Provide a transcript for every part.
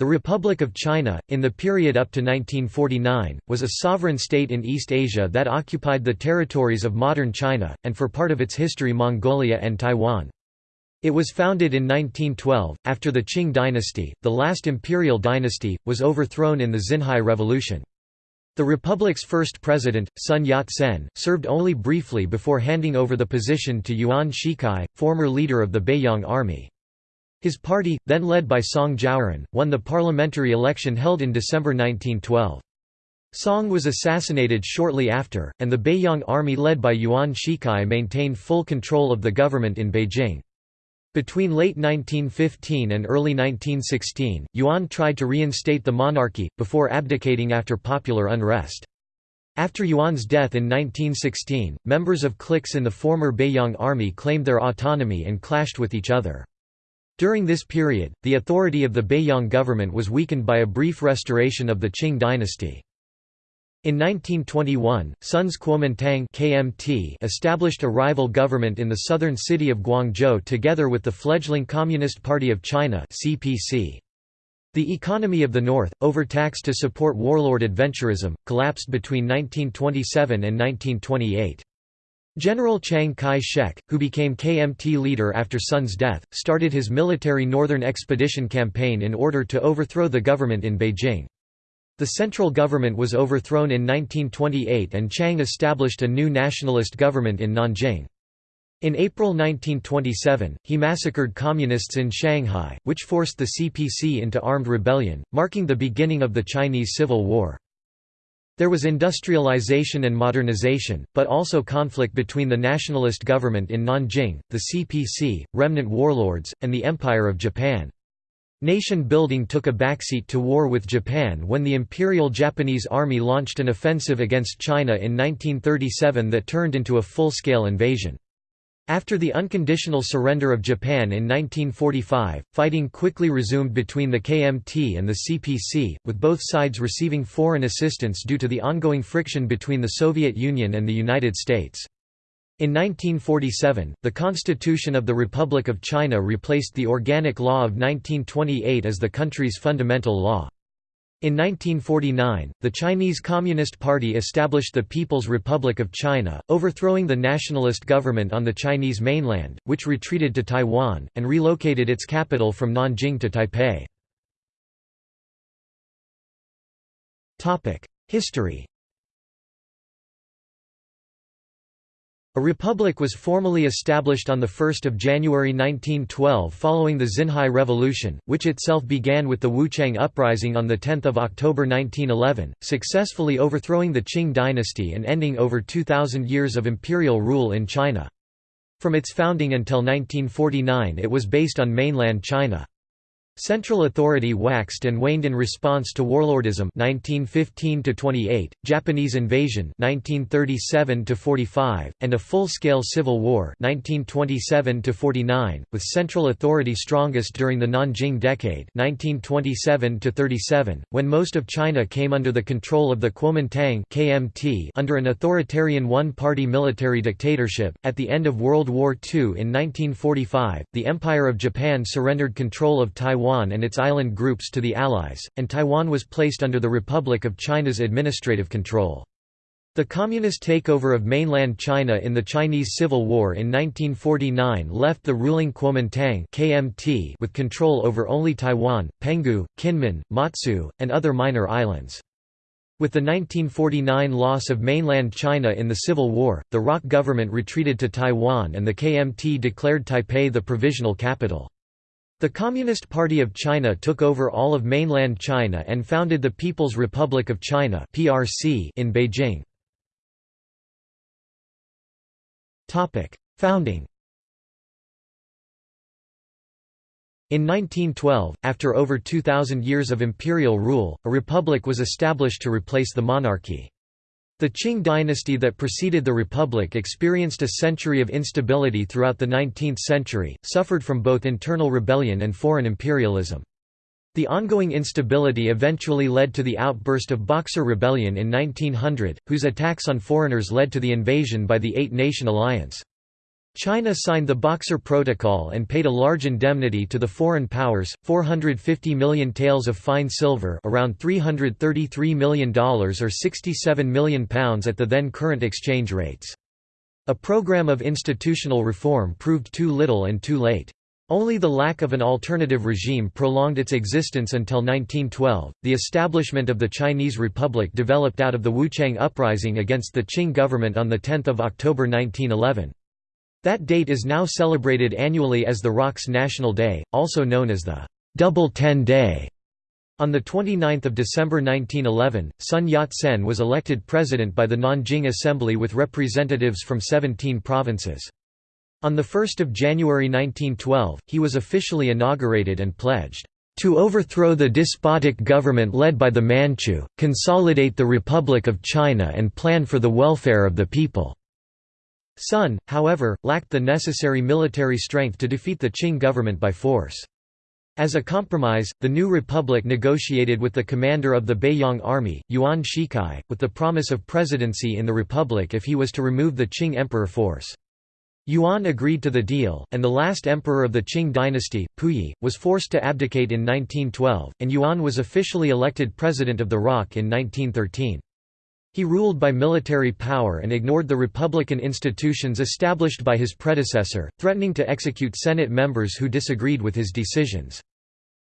The Republic of China, in the period up to 1949, was a sovereign state in East Asia that occupied the territories of modern China, and for part of its history Mongolia and Taiwan. It was founded in 1912, after the Qing dynasty, the last imperial dynasty, was overthrown in the Xinhai Revolution. The republic's first president, Sun Yat-sen, served only briefly before handing over the position to Yuan Shikai, former leader of the Beiyang army. His party, then led by Song Jiaoren, won the parliamentary election held in December 1912. Song was assassinated shortly after, and the Beiyang army led by Yuan Shikai maintained full control of the government in Beijing. Between late 1915 and early 1916, Yuan tried to reinstate the monarchy, before abdicating after popular unrest. After Yuan's death in 1916, members of cliques in the former Beiyang army claimed their autonomy and clashed with each other. During this period, the authority of the Beiyang government was weakened by a brief restoration of the Qing dynasty. In 1921, Sun's Kuomintang KMT established a rival government in the southern city of Guangzhou together with the fledgling Communist Party of China CPC. The economy of the North, overtaxed to support warlord adventurism, collapsed between 1927 and 1928. General Chiang Kai-shek, who became KMT leader after Sun's death, started his military Northern Expedition campaign in order to overthrow the government in Beijing. The central government was overthrown in 1928 and Chiang established a new nationalist government in Nanjing. In April 1927, he massacred communists in Shanghai, which forced the CPC into armed rebellion, marking the beginning of the Chinese Civil War. There was industrialization and modernization, but also conflict between the nationalist government in Nanjing, the CPC, remnant warlords, and the Empire of Japan. Nation building took a backseat to war with Japan when the Imperial Japanese Army launched an offensive against China in 1937 that turned into a full-scale invasion. After the unconditional surrender of Japan in 1945, fighting quickly resumed between the KMT and the CPC, with both sides receiving foreign assistance due to the ongoing friction between the Soviet Union and the United States. In 1947, the Constitution of the Republic of China replaced the Organic Law of 1928 as the country's fundamental law. In 1949, the Chinese Communist Party established the People's Republic of China, overthrowing the nationalist government on the Chinese mainland, which retreated to Taiwan, and relocated its capital from Nanjing to Taipei. History A republic was formally established on 1 January 1912 following the Xinhai Revolution, which itself began with the Wuchang Uprising on 10 October 1911, successfully overthrowing the Qing dynasty and ending over 2,000 years of imperial rule in China. From its founding until 1949 it was based on mainland China. Central authority waxed and waned in response to warlordism 1915 28, Japanese invasion 1937 45, and a full-scale civil war 1927 49, with central authority strongest during the Nanjing decade 1927 37, when most of China came under the control of the Kuomintang (KMT) under an authoritarian one-party military dictatorship. At the end of World War II in 1945, the Empire of Japan surrendered control of Taiwan Taiwan and its island groups to the Allies, and Taiwan was placed under the Republic of China's administrative control. The communist takeover of mainland China in the Chinese Civil War in 1949 left the ruling Kuomintang (KMT) with control over only Taiwan, Penghu, Kinmen, Matsu, and other minor islands. With the 1949 loss of mainland China in the Civil War, the ROC government retreated to Taiwan and the KMT declared Taipei the provisional capital. The Communist Party of China took over all of mainland China and founded the People's Republic of China (PRC) in Beijing. Topic: Founding In 1912, after over 2,000 years of imperial rule, a republic was established to replace the monarchy. The Qing dynasty that preceded the Republic experienced a century of instability throughout the 19th century, suffered from both internal rebellion and foreign imperialism. The ongoing instability eventually led to the outburst of Boxer Rebellion in 1900, whose attacks on foreigners led to the invasion by the Eight-Nation Alliance. China signed the Boxer Protocol and paid a large indemnity to the foreign powers, 450 million taels of fine silver around $333 million or £67 million at the then current exchange rates. A program of institutional reform proved too little and too late. Only the lack of an alternative regime prolonged its existence until 1912. The establishment of the Chinese Republic developed out of the Wuchang Uprising against the Qing government on 10 October 1911. That date is now celebrated annually as the ROC's National Day, also known as the Double Ten Day. On 29 December 1911, Sun Yat-sen was elected president by the Nanjing Assembly with representatives from 17 provinces. On 1 January 1912, he was officially inaugurated and pledged, "...to overthrow the despotic government led by the Manchu, consolidate the Republic of China and plan for the welfare of the people." Sun, however, lacked the necessary military strength to defeat the Qing government by force. As a compromise, the new republic negotiated with the commander of the Beiyang army, Yuan Shikai, with the promise of presidency in the republic if he was to remove the Qing emperor force. Yuan agreed to the deal, and the last emperor of the Qing dynasty, Puyi, was forced to abdicate in 1912, and Yuan was officially elected president of the ROC in 1913. He ruled by military power and ignored the republican institutions established by his predecessor, threatening to execute Senate members who disagreed with his decisions.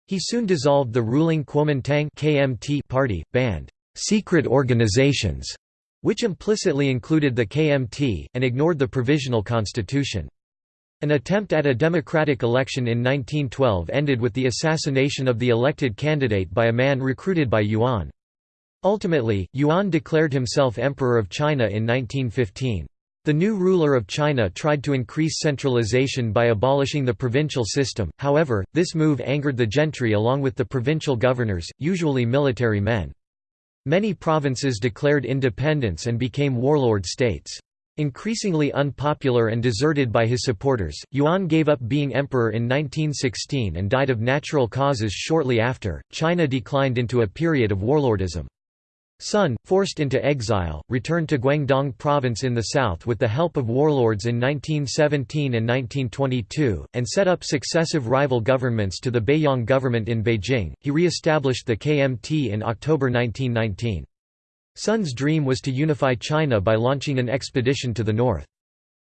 He soon dissolved the ruling Kuomintang KMT party, banned secret organizations, which implicitly included the KMT, and ignored the provisional constitution. An attempt at a democratic election in 1912 ended with the assassination of the elected candidate by a man recruited by Yuan. Ultimately, Yuan declared himself Emperor of China in 1915. The new ruler of China tried to increase centralization by abolishing the provincial system, however, this move angered the gentry along with the provincial governors, usually military men. Many provinces declared independence and became warlord states. Increasingly unpopular and deserted by his supporters, Yuan gave up being emperor in 1916 and died of natural causes shortly after. China declined into a period of warlordism. Sun, forced into exile, returned to Guangdong province in the south with the help of warlords in 1917 and 1922, and set up successive rival governments to the Beiyang government in Beijing. He re-established the KMT in October 1919. Sun's dream was to unify China by launching an expedition to the north.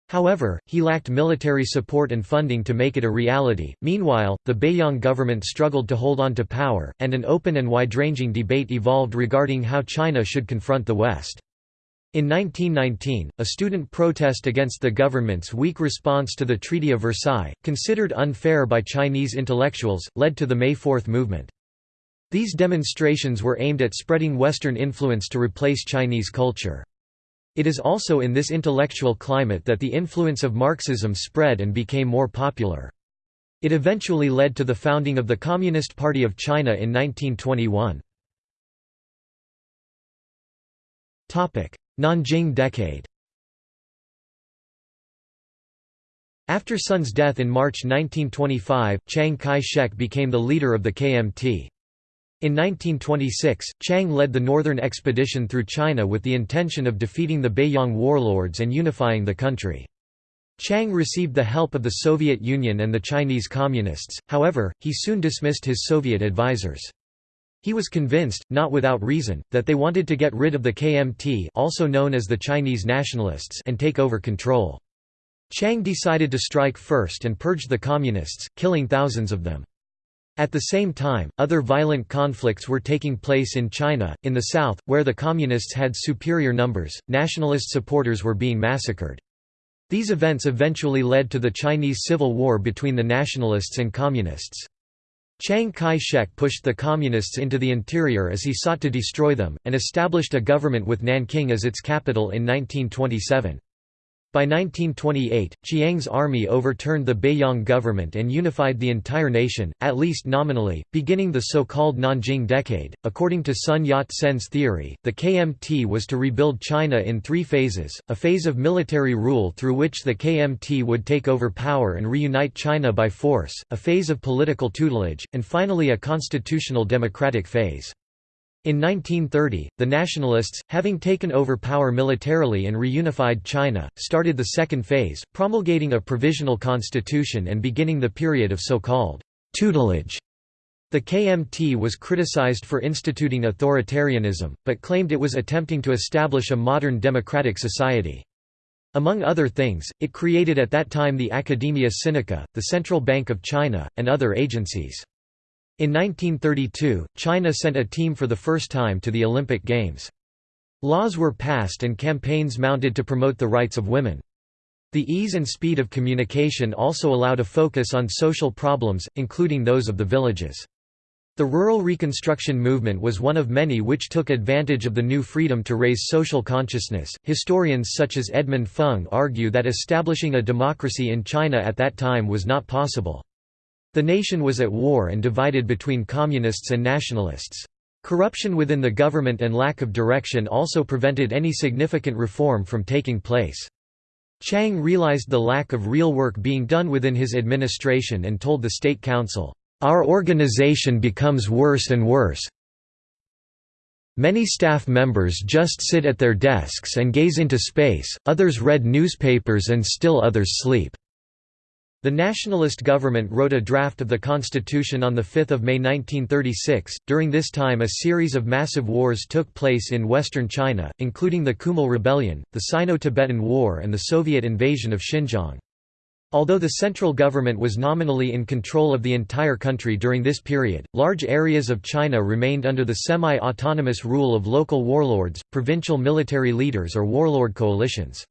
However, he lacked military support and funding to make it a reality. Meanwhile, the Beiyang government struggled to hold on to power, and an open and wide-ranging debate evolved regarding how China should confront the West. In 1919, a student protest against the government's weak response to the Treaty of Versailles, considered unfair by Chinese intellectuals, led to the May 4 movement. These demonstrations were aimed at spreading Western influence to replace Chinese culture. It is also in this intellectual climate that the influence of Marxism spread and became more popular. It eventually led to the founding of the Communist Party of China in 1921. Nanjing Decade After Sun's death in March 1925, Chiang Kai-shek became the leader of the KMT. In 1926, Chiang led the northern expedition through China with the intention of defeating the Beiyang warlords and unifying the country. Chiang received the help of the Soviet Union and the Chinese Communists, however, he soon dismissed his Soviet advisers. He was convinced, not without reason, that they wanted to get rid of the KMT also known as the Chinese Nationalists and take over control. Chiang decided to strike first and purge the Communists, killing thousands of them. At the same time, other violent conflicts were taking place in China. In the south, where the Communists had superior numbers, nationalist supporters were being massacred. These events eventually led to the Chinese Civil War between the nationalists and communists. Chiang Kai-shek pushed the communists into the interior as he sought to destroy them, and established a government with Nanking as its capital in 1927. By 1928, Chiang's army overturned the Beiyang government and unified the entire nation, at least nominally, beginning the so-called Nanjing Decade. According to Sun Yat-sen's theory, the KMT was to rebuild China in three phases, a phase of military rule through which the KMT would take over power and reunite China by force, a phase of political tutelage, and finally a constitutional democratic phase. In 1930, the nationalists, having taken over power militarily and reunified China, started the second phase, promulgating a provisional constitution and beginning the period of so-called tutelage. The KMT was criticized for instituting authoritarianism, but claimed it was attempting to establish a modern democratic society. Among other things, it created at that time the Academia Sinica, the Central Bank of China, and other agencies. In 1932, China sent a team for the first time to the Olympic Games. Laws were passed and campaigns mounted to promote the rights of women. The ease and speed of communication also allowed a focus on social problems, including those of the villages. The rural reconstruction movement was one of many which took advantage of the new freedom to raise social consciousness. Historians such as Edmund Fung argue that establishing a democracy in China at that time was not possible. The nation was at war and divided between communists and nationalists. Corruption within the government and lack of direction also prevented any significant reform from taking place. Chiang realized the lack of real work being done within his administration and told the State Council, "...our organization becomes worse and worse. Many staff members just sit at their desks and gaze into space, others read newspapers and still others sleep." The nationalist government wrote a draft of the constitution on 5 May 1936. During this time, a series of massive wars took place in western China, including the Kumul Rebellion, the Sino Tibetan War, and the Soviet invasion of Xinjiang. Although the central government was nominally in control of the entire country during this period, large areas of China remained under the semi autonomous rule of local warlords, provincial military leaders, or warlord coalitions.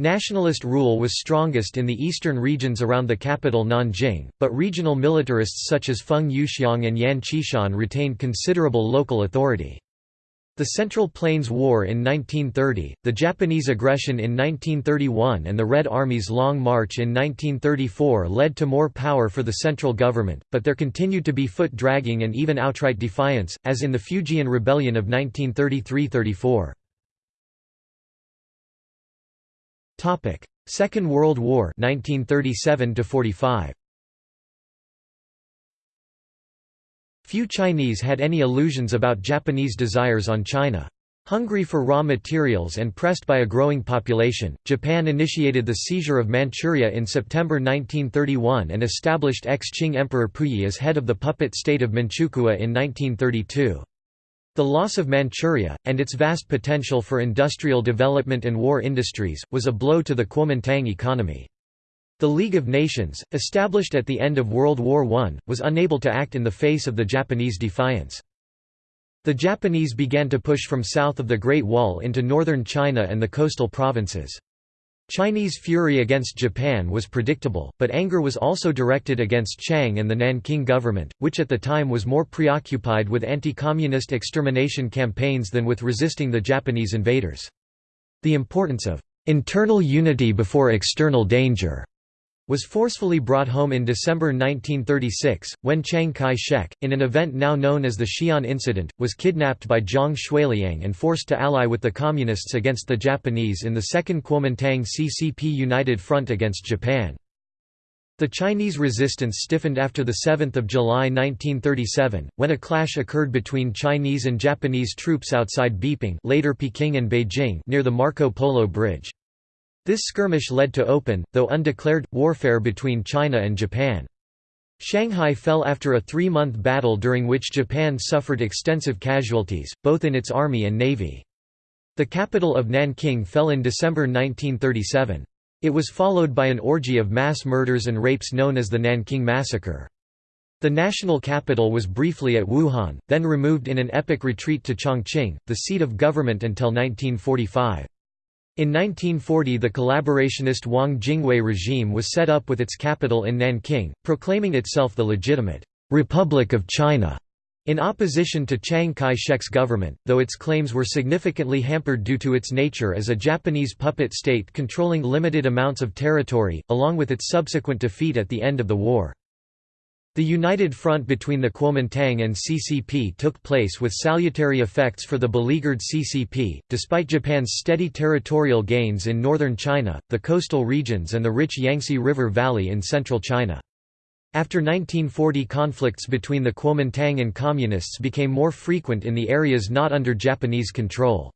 Nationalist rule was strongest in the eastern regions around the capital Nanjing, but regional militarists such as Feng Yuxiang and Yan Xishan retained considerable local authority. The Central Plains War in 1930, the Japanese aggression in 1931 and the Red Army's Long March in 1934 led to more power for the central government, but there continued to be foot-dragging and even outright defiance, as in the Fujian Rebellion of 1933–34. Topic: Second World War 1937 to 45. Few Chinese had any illusions about Japanese desires on China. Hungry for raw materials and pressed by a growing population, Japan initiated the seizure of Manchuria in September 1931 and established ex-Qing Emperor Puyi as head of the puppet state of Manchukuo in 1932. The loss of Manchuria, and its vast potential for industrial development and war industries, was a blow to the Kuomintang economy. The League of Nations, established at the end of World War I, was unable to act in the face of the Japanese defiance. The Japanese began to push from south of the Great Wall into northern China and the coastal provinces. Chinese fury against Japan was predictable, but anger was also directed against Chiang and the Nanking government, which at the time was more preoccupied with anti-communist extermination campaigns than with resisting the Japanese invaders. The importance of internal unity before external danger was forcefully brought home in December 1936, when Chiang Kai-shek, in an event now known as the Xi'an Incident, was kidnapped by Zhang Xueliang and forced to ally with the Communists against the Japanese in the Second Kuomintang CCP United Front against Japan. The Chinese resistance stiffened after 7 July 1937, when a clash occurred between Chinese and Japanese troops outside Beiping later Peking and Beijing near the Marco Polo Bridge. This skirmish led to open, though undeclared, warfare between China and Japan. Shanghai fell after a three-month battle during which Japan suffered extensive casualties, both in its army and navy. The capital of Nanking fell in December 1937. It was followed by an orgy of mass murders and rapes known as the Nanking Massacre. The national capital was briefly at Wuhan, then removed in an epic retreat to Chongqing, the seat of government until 1945. In 1940 the collaborationist Wang Jingwei regime was set up with its capital in Nanking, proclaiming itself the legitimate «Republic of China» in opposition to Chiang Kai-shek's government, though its claims were significantly hampered due to its nature as a Japanese puppet state controlling limited amounts of territory, along with its subsequent defeat at the end of the war. The united front between the Kuomintang and CCP took place with salutary effects for the beleaguered CCP, despite Japan's steady territorial gains in northern China, the coastal regions and the rich Yangtze River Valley in central China. After 1940 conflicts between the Kuomintang and Communists became more frequent in the areas not under Japanese control.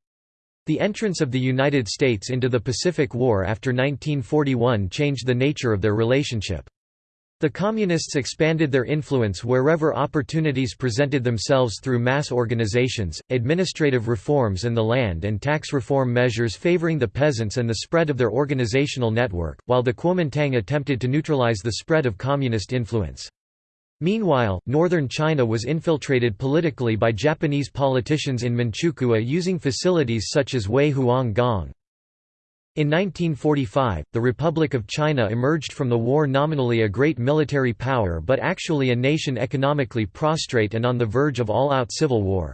The entrance of the United States into the Pacific War after 1941 changed the nature of their relationship. The Communists expanded their influence wherever opportunities presented themselves through mass organizations, administrative reforms and the land and tax reform measures favoring the peasants and the spread of their organizational network, while the Kuomintang attempted to neutralize the spread of communist influence. Meanwhile, northern China was infiltrated politically by Japanese politicians in Manchukuo using facilities such as Wei Huang Gong. In 1945, the Republic of China emerged from the war nominally a great military power but actually a nation economically prostrate and on the verge of all-out civil war.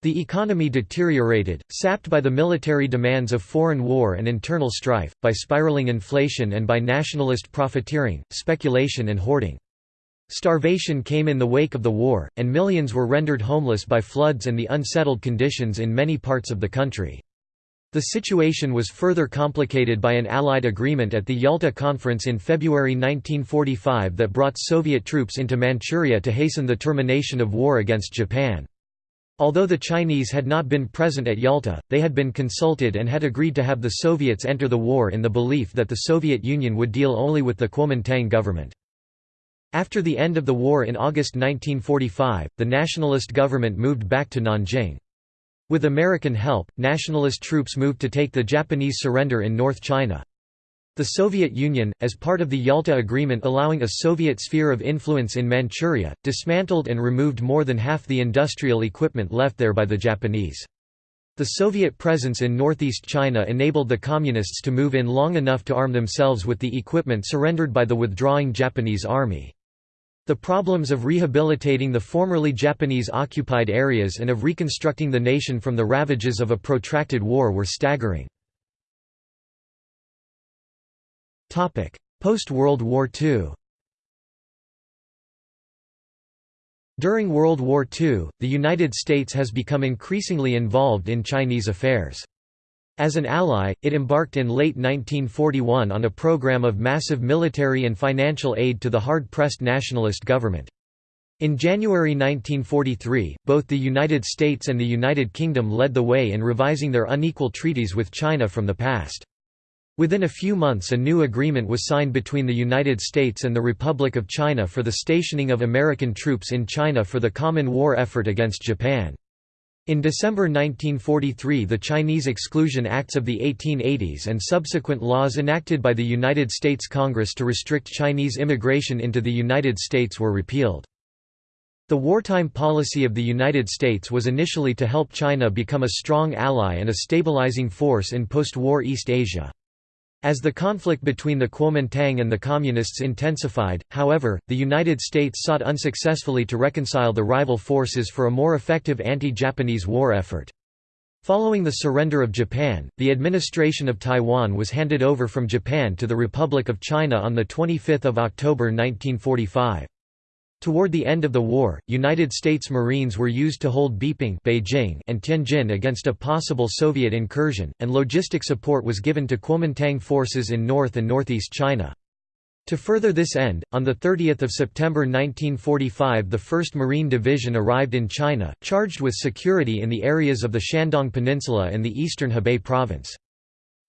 The economy deteriorated, sapped by the military demands of foreign war and internal strife, by spiraling inflation and by nationalist profiteering, speculation and hoarding. Starvation came in the wake of the war, and millions were rendered homeless by floods and the unsettled conditions in many parts of the country. The situation was further complicated by an Allied agreement at the Yalta Conference in February 1945 that brought Soviet troops into Manchuria to hasten the termination of war against Japan. Although the Chinese had not been present at Yalta, they had been consulted and had agreed to have the Soviets enter the war in the belief that the Soviet Union would deal only with the Kuomintang government. After the end of the war in August 1945, the nationalist government moved back to Nanjing. With American help, nationalist troops moved to take the Japanese surrender in North China. The Soviet Union, as part of the Yalta Agreement allowing a Soviet sphere of influence in Manchuria, dismantled and removed more than half the industrial equipment left there by the Japanese. The Soviet presence in northeast China enabled the Communists to move in long enough to arm themselves with the equipment surrendered by the withdrawing Japanese army. The problems of rehabilitating the formerly Japanese-occupied areas and of reconstructing the nation from the ravages of a protracted war were staggering. Post-World War II During World War II, the United States has become increasingly involved in Chinese affairs. As an ally, it embarked in late 1941 on a program of massive military and financial aid to the hard-pressed nationalist government. In January 1943, both the United States and the United Kingdom led the way in revising their unequal treaties with China from the past. Within a few months a new agreement was signed between the United States and the Republic of China for the stationing of American troops in China for the common war effort against Japan. In December 1943 the Chinese Exclusion Acts of the 1880s and subsequent laws enacted by the United States Congress to restrict Chinese immigration into the United States were repealed. The wartime policy of the United States was initially to help China become a strong ally and a stabilizing force in post-war East Asia. As the conflict between the Kuomintang and the Communists intensified, however, the United States sought unsuccessfully to reconcile the rival forces for a more effective anti-Japanese war effort. Following the surrender of Japan, the administration of Taiwan was handed over from Japan to the Republic of China on 25 October 1945. Toward the end of the war, United States Marines were used to hold Beiping Beijing and Tianjin against a possible Soviet incursion, and logistic support was given to Kuomintang forces in North and Northeast China. To further this end, on 30 September 1945 the 1st Marine Division arrived in China, charged with security in the areas of the Shandong Peninsula and the eastern Hebei province.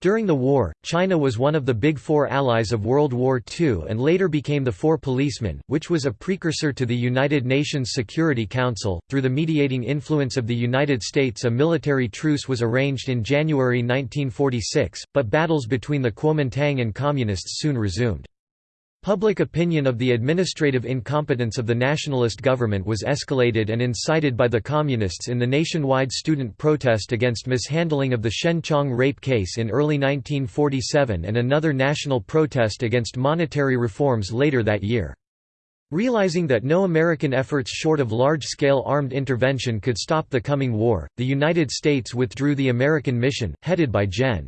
During the war, China was one of the Big Four allies of World War II and later became the Four Policemen, which was a precursor to the United Nations Security Council. Through the mediating influence of the United States, a military truce was arranged in January 1946, but battles between the Kuomintang and Communists soon resumed. Public opinion of the administrative incompetence of the nationalist government was escalated and incited by the Communists in the nationwide student protest against mishandling of the Shenchong rape case in early 1947 and another national protest against monetary reforms later that year. Realizing that no American efforts short of large-scale armed intervention could stop the coming war, the United States withdrew the American mission, headed by Gen.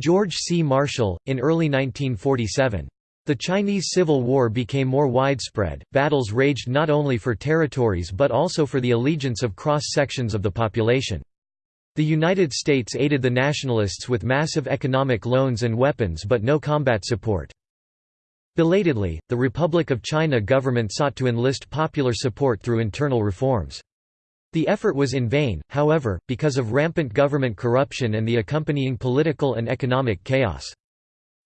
George C. Marshall, in early 1947. The Chinese Civil War became more widespread, battles raged not only for territories but also for the allegiance of cross-sections of the population. The United States aided the nationalists with massive economic loans and weapons but no combat support. Belatedly, the Republic of China government sought to enlist popular support through internal reforms. The effort was in vain, however, because of rampant government corruption and the accompanying political and economic chaos.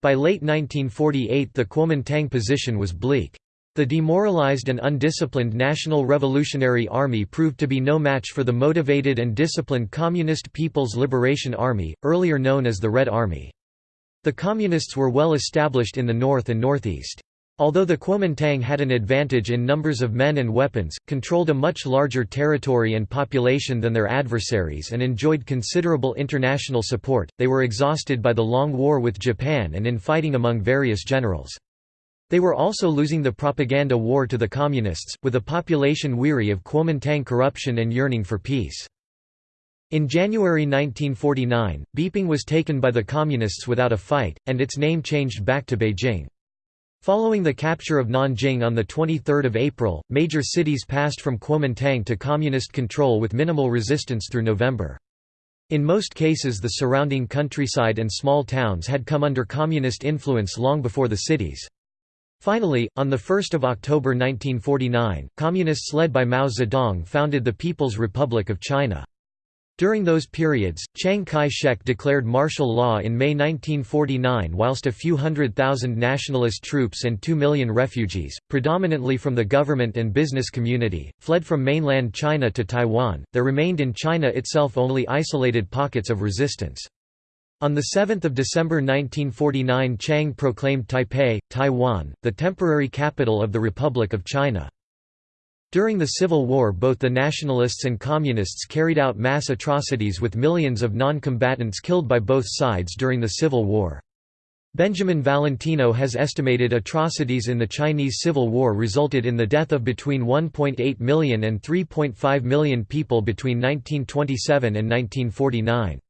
By late 1948 the Kuomintang position was bleak. The demoralized and undisciplined National Revolutionary Army proved to be no match for the motivated and disciplined Communist People's Liberation Army, earlier known as the Red Army. The Communists were well established in the north and northeast. Although the Kuomintang had an advantage in numbers of men and weapons, controlled a much larger territory and population than their adversaries and enjoyed considerable international support, they were exhausted by the long war with Japan and in fighting among various generals. They were also losing the propaganda war to the Communists, with a population weary of Kuomintang corruption and yearning for peace. In January 1949, Beiping was taken by the Communists without a fight, and its name changed back to Beijing. Following the capture of Nanjing on 23 April, major cities passed from Kuomintang to communist control with minimal resistance through November. In most cases the surrounding countryside and small towns had come under communist influence long before the cities. Finally, on 1 October 1949, communists led by Mao Zedong founded the People's Republic of China. During those periods, Chiang Kai-shek declared martial law in May 1949 whilst a few hundred thousand nationalist troops and two million refugees, predominantly from the government and business community, fled from mainland China to Taiwan, there remained in China itself only isolated pockets of resistance. On 7 December 1949 Chiang proclaimed Taipei, Taiwan, the temporary capital of the Republic of China. During the Civil War both the Nationalists and Communists carried out mass atrocities with millions of non-combatants killed by both sides during the Civil War. Benjamin Valentino has estimated atrocities in the Chinese Civil War resulted in the death of between 1.8 million and 3.5 million people between 1927 and 1949.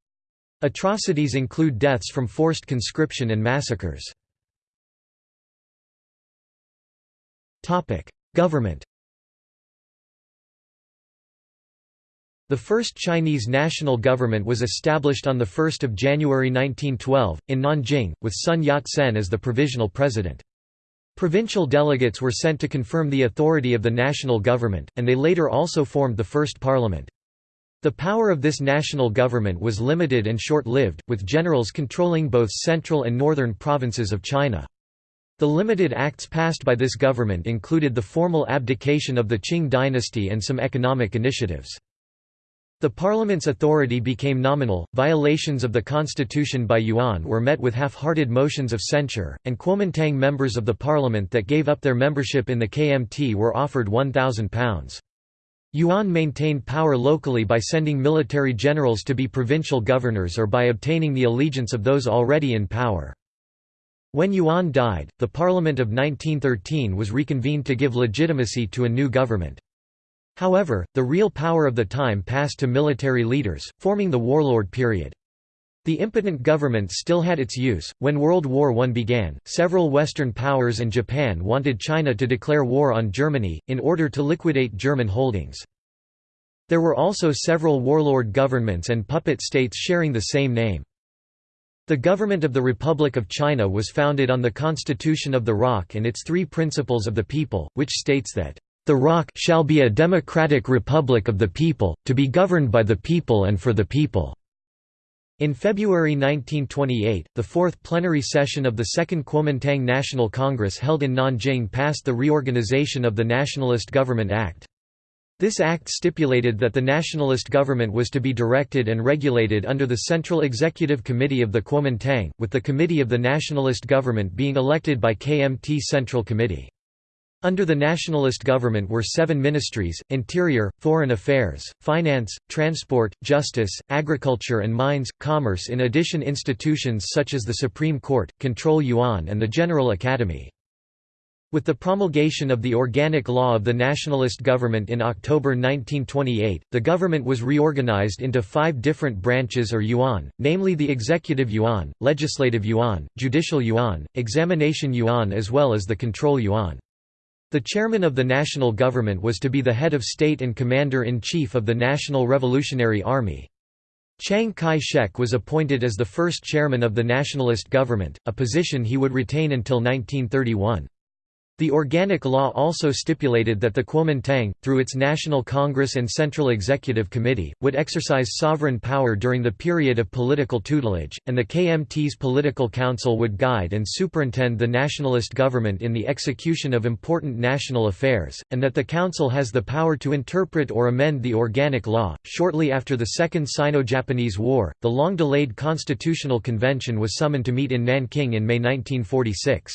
Atrocities include deaths from forced conscription and massacres. Government The first Chinese national government was established on 1 January 1912, in Nanjing, with Sun Yat-sen as the provisional president. Provincial delegates were sent to confirm the authority of the national government, and they later also formed the first parliament. The power of this national government was limited and short-lived, with generals controlling both central and northern provinces of China. The limited acts passed by this government included the formal abdication of the Qing dynasty and some economic initiatives. The parliament's authority became nominal, violations of the constitution by Yuan were met with half-hearted motions of censure, and Kuomintang members of the parliament that gave up their membership in the KMT were offered £1,000. Yuan maintained power locally by sending military generals to be provincial governors or by obtaining the allegiance of those already in power. When Yuan died, the Parliament of 1913 was reconvened to give legitimacy to a new government. However, the real power of the time passed to military leaders, forming the warlord period. The impotent government still had its use. When World War I began, several Western powers and Japan wanted China to declare war on Germany, in order to liquidate German holdings. There were also several warlord governments and puppet states sharing the same name. The government of the Republic of China was founded on the Constitution of the ROC and its three principles of the people, which states that the ROC shall be a democratic republic of the people, to be governed by the people and for the people." In February 1928, the fourth plenary session of the Second Kuomintang National Congress held in Nanjing passed the reorganization of the Nationalist Government Act. This act stipulated that the nationalist government was to be directed and regulated under the Central Executive Committee of the Kuomintang, with the Committee of the Nationalist Government being elected by KMT Central Committee. Under the nationalist government were seven ministries, interior, foreign affairs, finance, transport, justice, agriculture and mines, commerce in addition institutions such as the Supreme Court, Control Yuan and the General Academy. With the promulgation of the Organic Law of the Nationalist Government in October 1928, the government was reorganized into five different branches or yuan, namely the Executive Yuan, Legislative Yuan, Judicial Yuan, Examination Yuan as well as the Control Yuan. The chairman of the national government was to be the head of state and commander-in-chief of the National Revolutionary Army. Chiang Kai-shek was appointed as the first chairman of the nationalist government, a position he would retain until 1931. The Organic Law also stipulated that the Kuomintang, through its National Congress and Central Executive Committee, would exercise sovereign power during the period of political tutelage, and the KMT's Political Council would guide and superintend the nationalist government in the execution of important national affairs, and that the Council has the power to interpret or amend the Organic Law. Shortly after the Second Sino Japanese War, the long delayed Constitutional Convention was summoned to meet in Nanking in May 1946.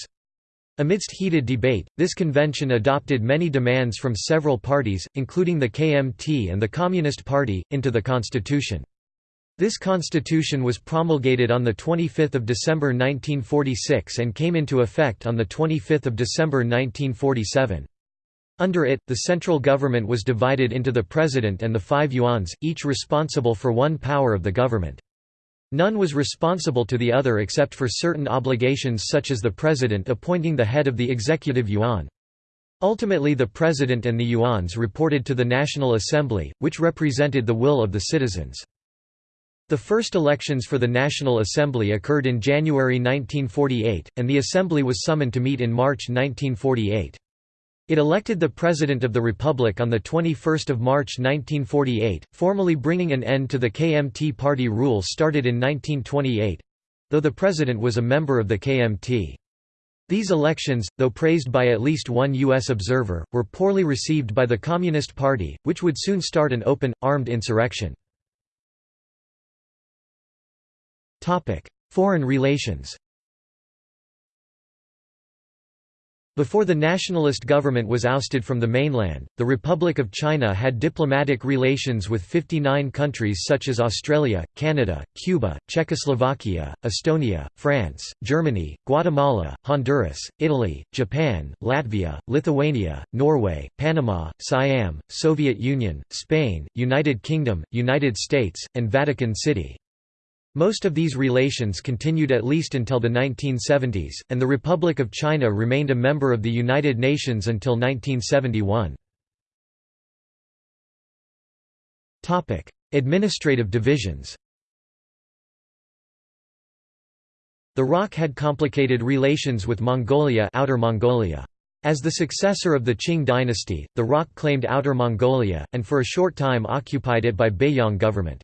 Amidst heated debate, this convention adopted many demands from several parties, including the KMT and the Communist Party, into the constitution. This constitution was promulgated on 25 December 1946 and came into effect on 25 December 1947. Under it, the central government was divided into the president and the five yuans, each responsible for one power of the government. None was responsible to the other except for certain obligations such as the president appointing the head of the executive yuan. Ultimately the president and the yuans reported to the National Assembly, which represented the will of the citizens. The first elections for the National Assembly occurred in January 1948, and the Assembly was summoned to meet in March 1948. It elected the President of the Republic on 21 March 1948, formally bringing an end to the KMT party rule started in 1928—though the President was a member of the KMT. These elections, though praised by at least one U.S. observer, were poorly received by the Communist Party, which would soon start an open, armed insurrection. Foreign relations Before the nationalist government was ousted from the mainland, the Republic of China had diplomatic relations with 59 countries such as Australia, Canada, Cuba, Czechoslovakia, Estonia, France, Germany, Guatemala, Honduras, Italy, Japan, Latvia, Lithuania, Norway, Panama, Siam, Soviet Union, Spain, United Kingdom, United States, and Vatican City. Most of these relations continued at least until the 1970s, and the Republic of China remained a member of the United Nations until 1971. Administrative divisions The ROC had complicated relations with Mongolia, Outer Mongolia. As the successor of the Qing dynasty, the ROC claimed Outer Mongolia, and for a short time occupied it by Beiyang government.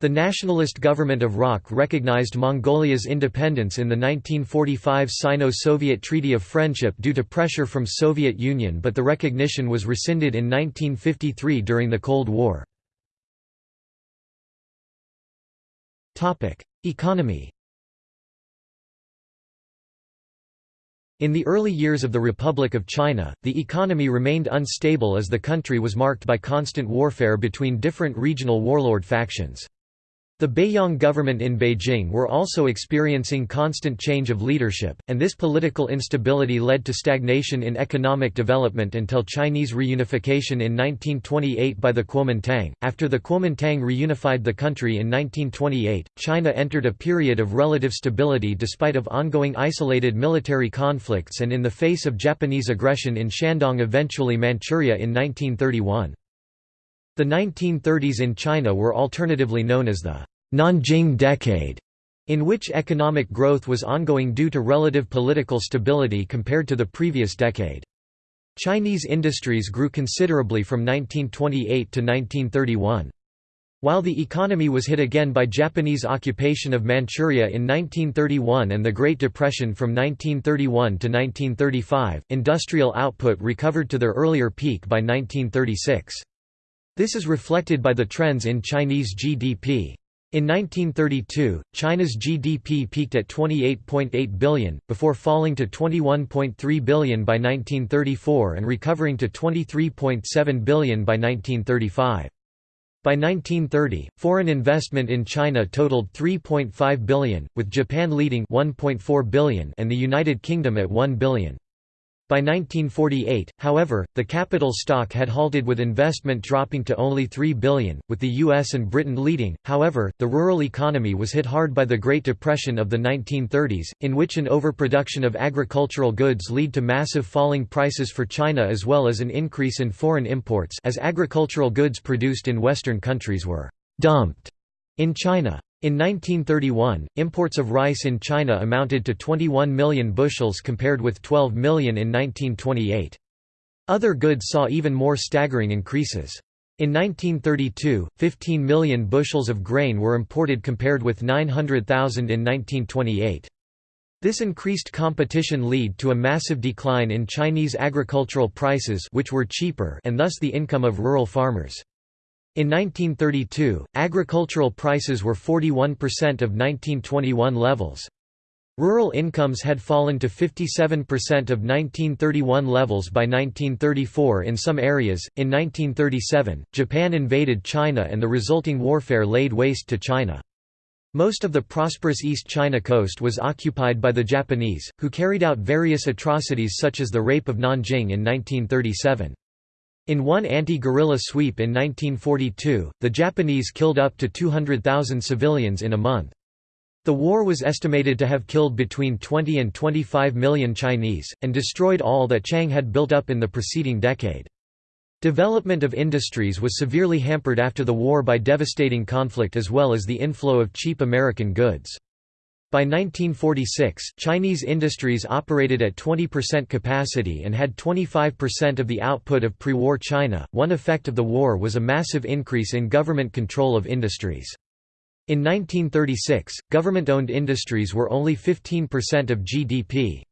The nationalist government of ROC recognized Mongolia's independence in the 1945 Sino-Soviet Treaty of Friendship due to pressure from Soviet Union but the recognition was rescinded in 1953 during the Cold War. Economy In the early years of the Republic of China, the economy remained unstable as the country was marked by constant warfare between different regional warlord factions. The Beiyang government in Beijing were also experiencing constant change of leadership, and this political instability led to stagnation in economic development until Chinese reunification in 1928 by the Kuomintang. After the Kuomintang reunified the country in 1928, China entered a period of relative stability despite of ongoing isolated military conflicts and in the face of Japanese aggression in Shandong eventually Manchuria in 1931. The 1930s in China were alternatively known as the Nanjing Decade, in which economic growth was ongoing due to relative political stability compared to the previous decade. Chinese industries grew considerably from 1928 to 1931. While the economy was hit again by Japanese occupation of Manchuria in 1931 and the Great Depression from 1931 to 1935, industrial output recovered to their earlier peak by 1936. This is reflected by the trends in Chinese GDP. In 1932, China's GDP peaked at 28.8 billion, before falling to 21.3 billion by 1934 and recovering to 23.7 billion by 1935. By 1930, foreign investment in China totaled 3.5 billion, with Japan leading 1.4 billion and the United Kingdom at 1 billion. By 1948, however, the capital stock had halted with investment dropping to only 3 billion, with the US and Britain leading. However, the rural economy was hit hard by the Great Depression of the 1930s, in which an overproduction of agricultural goods led to massive falling prices for China as well as an increase in foreign imports as agricultural goods produced in western countries were dumped In China. In 1931, imports of rice in China amounted to 21 million bushels compared with 12 million in 1928. Other goods saw even more staggering increases. In 1932, 15 million bushels of grain were imported compared with 900,000 in 1928. This increased competition led to a massive decline in Chinese agricultural prices which were cheaper and thus the income of rural farmers. In 1932, agricultural prices were 41% of 1921 levels. Rural incomes had fallen to 57% of 1931 levels by 1934 in some areas. In 1937, Japan invaded China and the resulting warfare laid waste to China. Most of the prosperous East China coast was occupied by the Japanese, who carried out various atrocities such as the rape of Nanjing in 1937. In one anti-guerrilla sweep in 1942, the Japanese killed up to 200,000 civilians in a month. The war was estimated to have killed between 20 and 25 million Chinese, and destroyed all that Chiang had built up in the preceding decade. Development of industries was severely hampered after the war by devastating conflict as well as the inflow of cheap American goods. By 1946, Chinese industries operated at 20% capacity and had 25% of the output of pre-war China. One effect of the war was a massive increase in government control of industries. In 1936, government-owned industries were only 15% of GDP.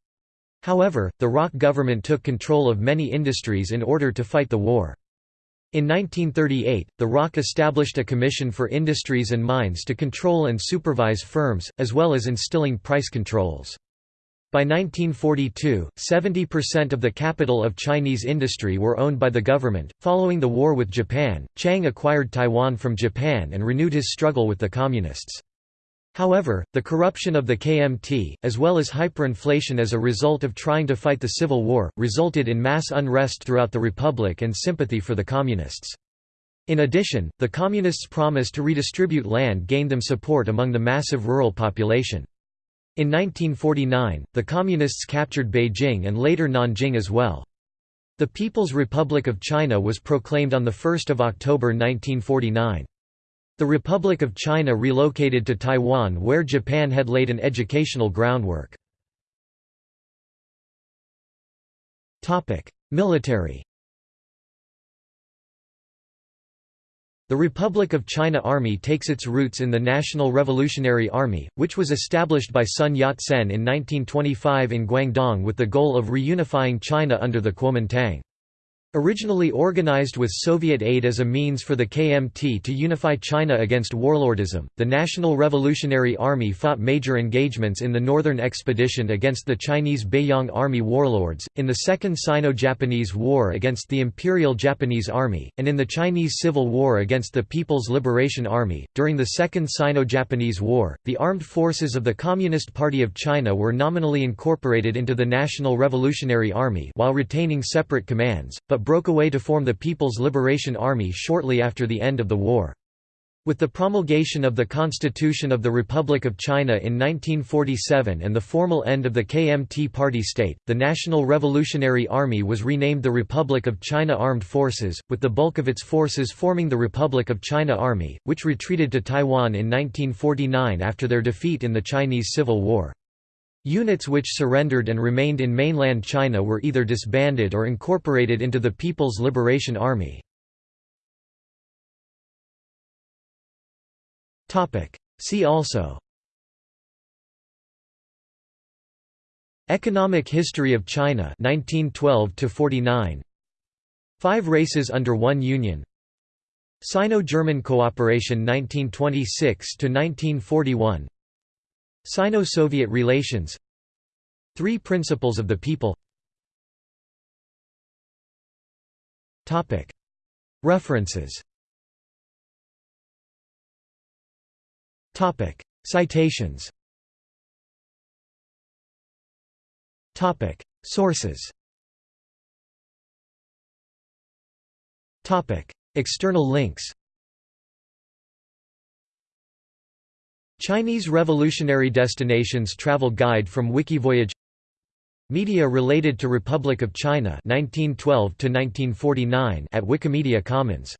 However, the ROC government took control of many industries in order to fight the war. In 1938, the ROC established a commission for industries and mines to control and supervise firms, as well as instilling price controls. By 1942, 70% of the capital of Chinese industry were owned by the government. Following the war with Japan, Chiang acquired Taiwan from Japan and renewed his struggle with the Communists. However, the corruption of the KMT, as well as hyperinflation as a result of trying to fight the Civil War, resulted in mass unrest throughout the Republic and sympathy for the Communists. In addition, the Communists' promise to redistribute land gained them support among the massive rural population. In 1949, the Communists captured Beijing and later Nanjing as well. The People's Republic of China was proclaimed on 1 October 1949. The Republic of China relocated to Taiwan where Japan had laid an educational groundwork. Military The Republic of China Army takes its roots in the National Revolutionary Army, which was established by Sun Yat-sen in 1925 in Guangdong with the goal of reunifying China under the Kuomintang. Originally organized with Soviet aid as a means for the KMT to unify China against warlordism, the National Revolutionary Army fought major engagements in the Northern Expedition against the Chinese Beiyang Army warlords, in the Second Sino-Japanese War against the Imperial Japanese Army, and in the Chinese Civil War against the People's Liberation Army. During the Second Sino-Japanese War, the armed forces of the Communist Party of China were nominally incorporated into the National Revolutionary Army while retaining separate commands, but broke away to form the People's Liberation Army shortly after the end of the war. With the promulgation of the Constitution of the Republic of China in 1947 and the formal end of the KMT party state, the National Revolutionary Army was renamed the Republic of China Armed Forces, with the bulk of its forces forming the Republic of China Army, which retreated to Taiwan in 1949 after their defeat in the Chinese Civil War. Units which surrendered and remained in mainland China were either disbanded or incorporated into the People's Liberation Army. See also Economic history of China 1912 49 Five races under one union. Sino-German cooperation 1926 1941 Sino-Soviet relations. Three Principles of the People. References. Citations. Sources. External links Chinese Revolutionary Destinations Travel Guide from Wikivoyage Media related to Republic of China 1912 at Wikimedia Commons